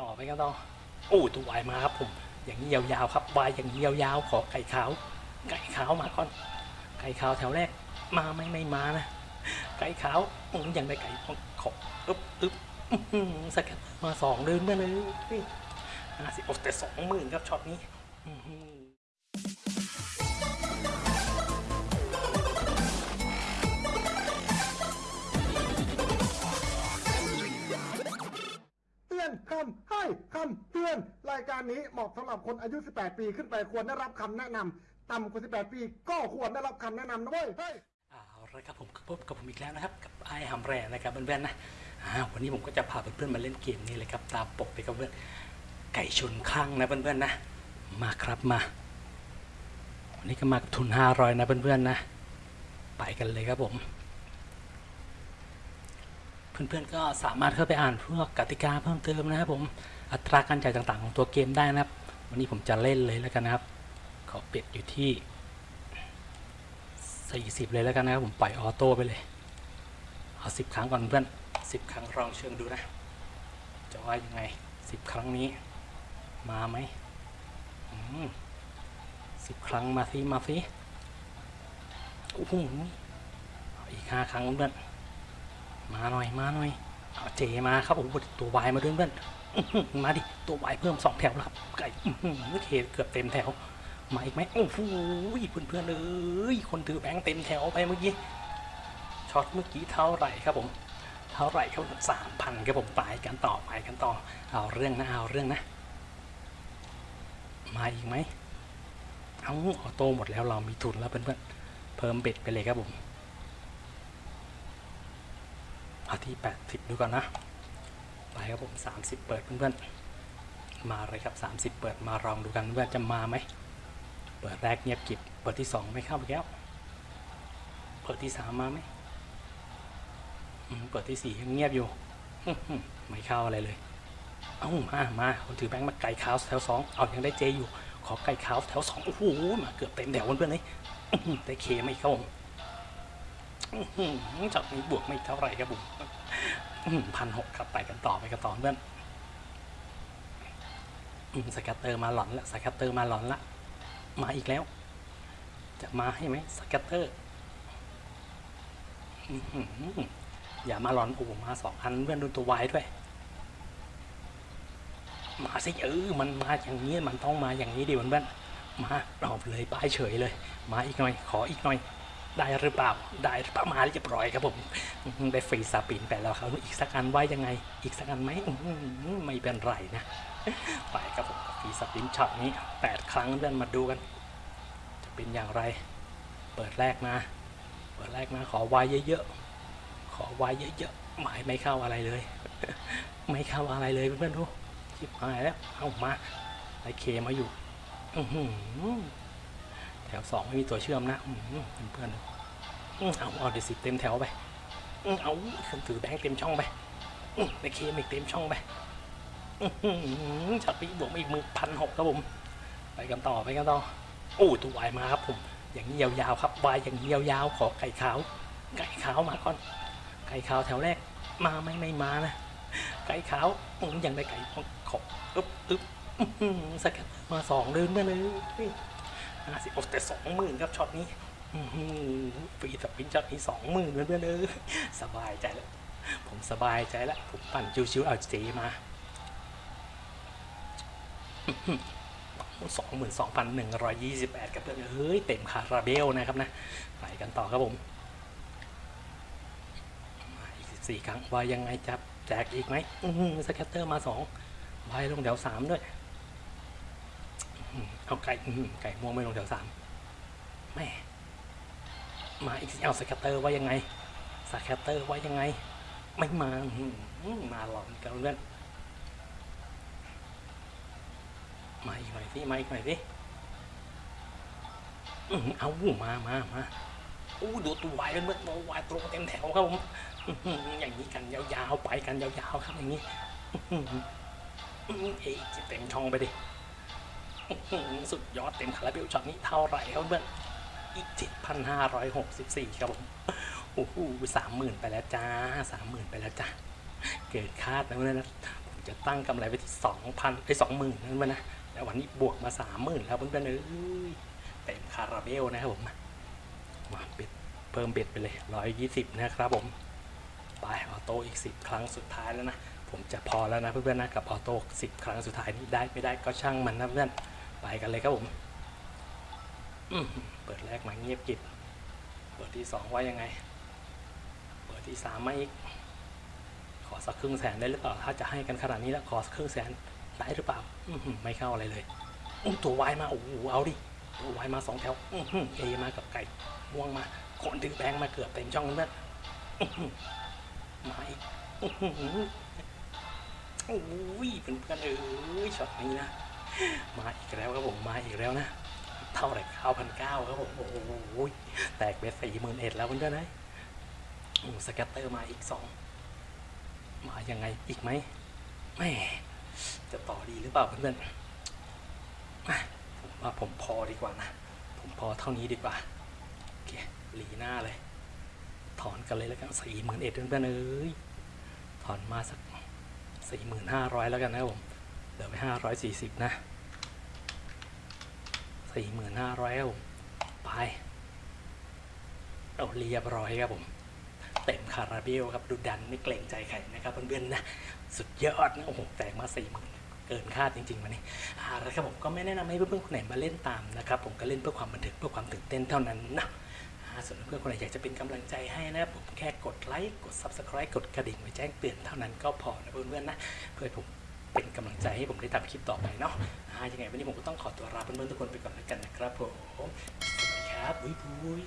ต่อไปกันต่อโอ้ตัววายมาครับผม อย่างนี้ยาวๆครับวายอย่างนี้ยาวๆขอไก่ขาว ไก่ขาวมาก่อน ไก่ขาวแถวแรก มาไม่ไม่มานะ ไก่ขาวอย่างได้ไก่ขออึ๊บอึ๊บสกัดมาสองเดินมาเลยห้าสิบโอ้แต่สองหมื่นครับช็อตนี้ ให้คำเตือนรายการนี้เหมาะสำหรับคนอายุ 18 ปีขึ้นไปควรได้รับคำแนะนำต่ำกว่า 18 ปีก็ควรได้รับคำแนะนำนะเว้ยเฮ้ยเอาละครับผมพบกับผมอีกแล้วนะครับ กับไอฮัมแรนะครับเพื่อนๆนะอ่าวันนี้ผมก็จะพาเพื่อนๆมาเล่นเกมนี้เลยครับตามปกเลยครับเพื่อนไก่ชนข้างนะเพื่อนๆนะ มาครับมา วันนี้ก็มากับทุน 500 นะเพื่อนๆนะ ไปกันเลยครับผม เพื่อนๆก็สามารถเข้าไปอ่านพวกกติกาเพิ่มเติมนะครับผม อัตราการจ่ายต่างๆของตัวเกมได้นะครับ วันนี้ผมจะเล่นเลยแล้วกันนะครับขอปิดอยู่ที่ 40 เลยแล้วกันนะครับ ผมปล่อยออโต้ไปเลยเอา10 ครั้งก่อนเพื่อน 10 ครั้งลองเชิงดูนะ จะว่ายังไง 10 ครั้งนี้ มาไหมอืม10ครั้งมาสิมาสิโอ้โหเอาอีก5ครั้งเพื่อนมาหน่อยมาหน่อย เจมาครับโอ้โหตัววายมาด้วยเพื่อนอื้อหือมาดิตัววายเพิ่มสองแถวแล้วครับไก่อื้อหือเคเกือบเต็มแถวมาอีกไหมโอ้โหเพื่อนเพื่อนๆเอ้ยคนถือแบงค์เต็มแถวไปเมื่อกี้ช็อตเมื่อกี้เท่าไหร่ครับผมเท่าไหร่ครับสามพันครับผมไปกันต่อไปกันต่อเอาเรื่องนะเอาเรื่องนะ มาอีกไหมเอาออโต้หมดแล้วเรามีทุนแล้วเพื่อนเพื่อนๆเพิ่มเบ็ดไปเลยครับผม เอาที่ 80 ดูก่อนนะ ไปครับผม 30 เปิดเพื่อนๆ มาเลยครับ 30 เปิดมาลองดูกันว่าจะมาไหม เปิดแรกเงียบกิบ เปิดที่ 2 ไม่เข้าไปแล้ว เปิดที่ 3 มาไหม เปิดที่ 4 ยังเงียบอยู่ ไม่เข้าอะไรเลย เอ้ามา มาคนถือแบงค์มาไก่ขาวแถว2เอายังได้ J อยู่ ขอไก่ขาวแถว2โอ้โห มาเกือบเต็มแถวเพื่อนๆเลยอื้อหือได้ K ไม่เข้า ผมอื้อหือจากนี้บวกไม่เท่าไหร่ครับผมพันหกครับไปกันต่อไปกันต่อเพื่อน scatter มาหลอนละ scatter มาหลอนละ มาอีกแล้ว จะมาให้ไหม scatterอย่ามาหลอนโอ้มาสองอันเพื่อนดูตัววายด้วย มาสิเออมันมาอย่างนี้มันต้องมาอย่างนี้ดิเพื่อนมาเราเลยป้ายเฉยเลย มาอีกหน่อย ขออีกหน่อย ได้หรือเปล่าได้หรือเปล่ามาเรียบร้อยครับผมได้ free spin ไปแล้วครับอีกสักอันไว้ยังไง อีกสักอันไหมไม่เป็นไรนะไปครับผม free spin ช็อตนี้แปดครั้งเพื่อนมาดูกัน จะเป็นอย่างไร เปิดแรกมา เปิดแรกมาขอไว้เยอะๆขอไว้เยอะๆหมายไม่เข้าอะไรเลย ไม่เข้าอะไรเลยเพื่อนๆดูชิบหายแล้วเอามาไอ K มาอยู่ อือ แถวสองไม่มีตัวเชื่อมนะเพื่อนๆเอาเอาเดี๋ยวสิเต็มแถวไปเอาคนถือแบงค์เต็มช่องไปอื้อได้ K มาอีกเต็มช่องไปอื้อหือช็อตนี้บวกมาอีกมือพันหกครับผม ไปกันต่อไปกันต่อโอ้ตัววายมาครับผม อย่างนี้ยาวๆครับวายอย่างนี้ยาวๆขอไก่ขาว ไก่ขาวมาก่อน ไก่ขาวแถวแรก มาไม่ไม่มานะ ไก่ขาวอืมยังได้ไก่ขออึ๊บอึ๊บ scatter มาสองเดินมาเลย ห้าสิบโอ้แต่สองหมื่นครับช็อตนี้ free spin ช็อตนี้สองหมื่นเพื่อนเออสบายใจแล้ว ผมสบายใจแล้ว ผมปั่นชิวๆเอา Jมาสองหมื่นสองพันหนึ่งร้อยยี่สิบแปดกับเพื่อนเฮ้ย เต็มคาราเบลนะครับนะไปกันต่อครับผมอีกสิบสี่ครั้งว่ายังไงจับแจกอีกไหม scatter มาสอง wild ลงแถวสามด้วย เอาไก่ไก่ม่วงไม่ลงแถวสามแม่มาอีกสิเอา scatter ว่ายังไงscatter ว่ายังไง ไม่มาอืมาหลอนกันเพื่อนมาอีกหน่อยสิมาอีกหน่อยสิอืมเอามามามาอู้ดูตัววายเพื่อตัววายตรงเต็มแถวครับผมอย่างนี้กันยาวๆไปกันยาวๆครับอย่างนี้เอ๊ะจะเต็มช่องไปดิ สุดยอดเต็มคาราเบลช็อตนี้เท่าไหร่ครับเพื่อนอีก 7,564 ครับผม โอ้โหสามหมื่นไปแล้วจ้าสามหมื่นไปแล้วจ้าเกินคาดนะเพื่อนนะผมจะตั้งกำไรไว้ที่สองพันไอ้สองหมื่นนั่นวะนะแล้ววันนี้บวกมาสามหมื่นแล้วเพื่อนๆเอ้ยเต็มคาราเบลนะครับผมมา bet เพิ่ม bet ไปเลยร้อยยี่สิบนะครับผมไป auto อีกสิบครั้งสุดท้ายแล้วนะผมจะพอแล้วนะเพื่อนๆนะกับ auto สิบครั้งสุดท้ายนี้ได้ไม่ได้ก็ช่างมันนะเพื่อน ไปกันเลยครับผมเปิดแรกมาเงียบกิบเปิดที่สองว่ายังไง เปิดที่สามมาอีก ขอสักครึ่งแสนได้หรือเปล่า ถ้าจะให้กันขนาดนี้แล้วขอสักครึ่งแสนได้หรือเปล่าไม่เข้าอะไรเลยอุ้มตัววายมาโอ้โหเอาดิตัววายมาสองแถวอื้อหือเอมากับไก่ม่วงมาคนดึงแบงค์มาเกือบเต็มช่องแล้วอื้อหือมาอีกอื้อหือโอ้ยเพื่อนๆเอ้ยช็อตนี้นะ มาอีกแล้วครับผมมาอีกแล้วนะ เท่าไหร่เก้าพันเก้าครับผมโอ้โหแตกเบ็ดสี่หมื่นเอ็ดแล้วเพื่อนๆนะสแกตเตอร์มาอีกสองมายังไงอีกไหมแม่จะต่อดีหรือเปล่าเพื่อนๆผมว่าผมพอดีกว่านะ ผมพอเท่านี้ดีกว่าโอเคหลีหน้าเลย ถอนกันเลยแล้วกันสี่หมื่นเอ็ดเพื่อนๆเอ้ยถอนมาสักสี่หมื่นห้าร้อยแล้วกันนะผม เหลือไปห้าร้อยสี่สิบนะสี่หมื่นห้าร้อยครับผมไปเอาเรียบร้อยครับผม เต็มคาราเบลครับดูดันไม่เกรงใจใครนะครับเพื่อนๆนะ สุดยอดนะโอ้โหแตกมาสี่หมื่นเกินคาดจริงๆวันนี้อ่าแล้วครับผมก็ไม่แนะนำให้เพื่อนๆคนไหนมาเล่นตามนะครับ ผมก็เล่นเพื่อความบันเทิงเพื่อความตื่นเต้นเท่านั้นนะส่วนเพื่อนๆคนไหนอยากจะเป็นกำลังใจให้นะผมแค่กดไลค์กด subscribe กดกระดิ่งไว้แจ้งเตือนเท่านั้นก็พอนะเพื่อนๆนะเพื่อผม เป็นกำลังใจให้ผมได้ทำคลิปต่อไปเนาะยังไงวันนี้ผมก็ต้องขอตัวลาเพื่อนๆทุกคนไปก่อนแล้วกันนะครับผมสวัสดีครับบุยบุย